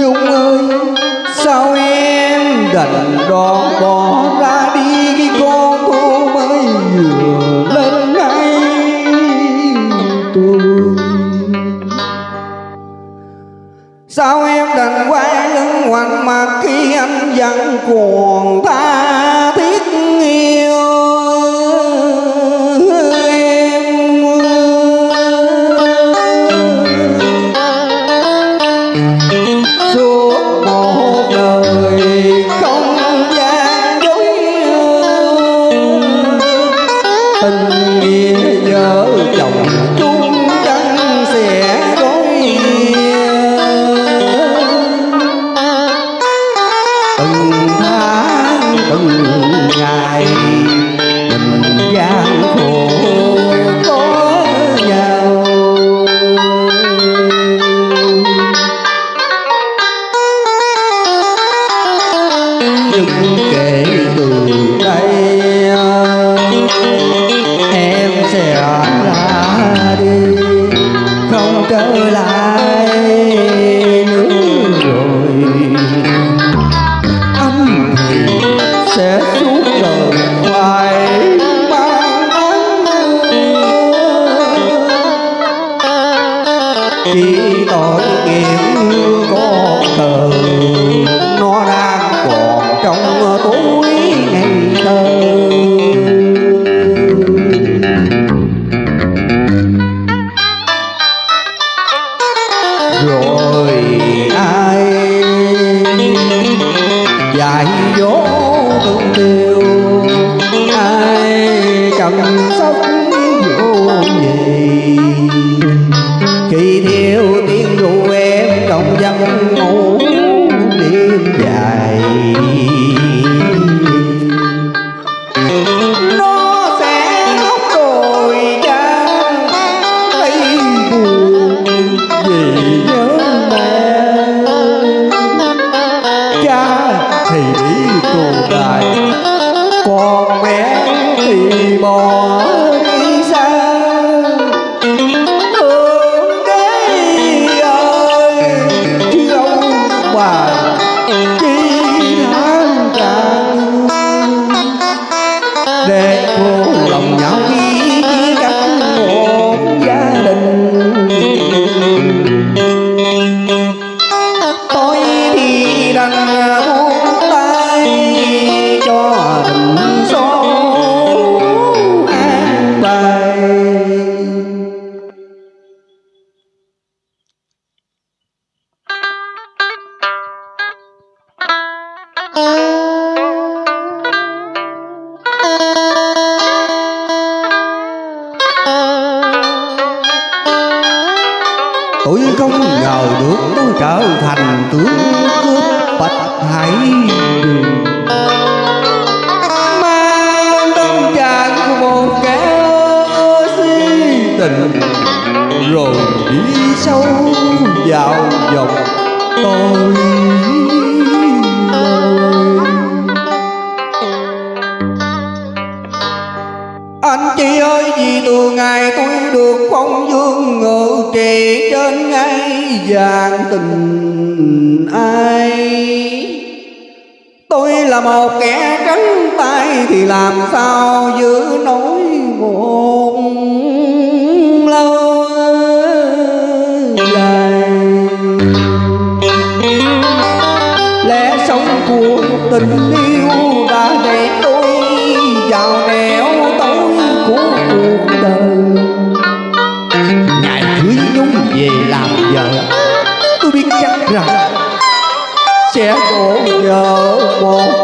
Nhung ơi, Sao em đành đòn bỏ ra đi Khi con cô mới vừa lên ngay tôi Sao em đành quay lưng ngoảnh mặt Khi anh vẫn còn ta? Ngày. Mình gian khổ có nhau. Nhưng kể từ đây em sẽ rồi ai? Dạy dỗ từng điều ai chăm sóc vô gì khi tôi không ngờ được tôi trở thành tướng cướp bạch hải đường. Mang tâm trạng của một kẻ si tình, rồi đi sâu vào vòng tôi. Gian vàng tình ai? Tôi là một kẻ trắng tay thì làm sao giữ nổi một lâu dài? Lẽ sống của tình yêu sẽ đổ nhờ một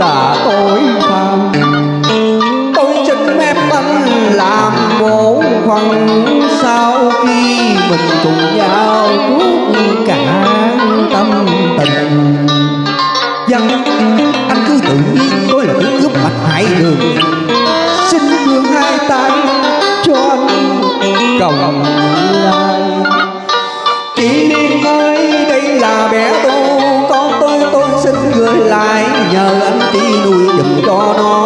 là tội phạm tôi xin phép anh làm bổn phận sau khi mình cùng nhau tuốt cả tâm tình. Dân, anh cứ tự nhiên tôi là tướng cướp mặt hại đường. Xin vương hai tay cho anh, cầu Oh no.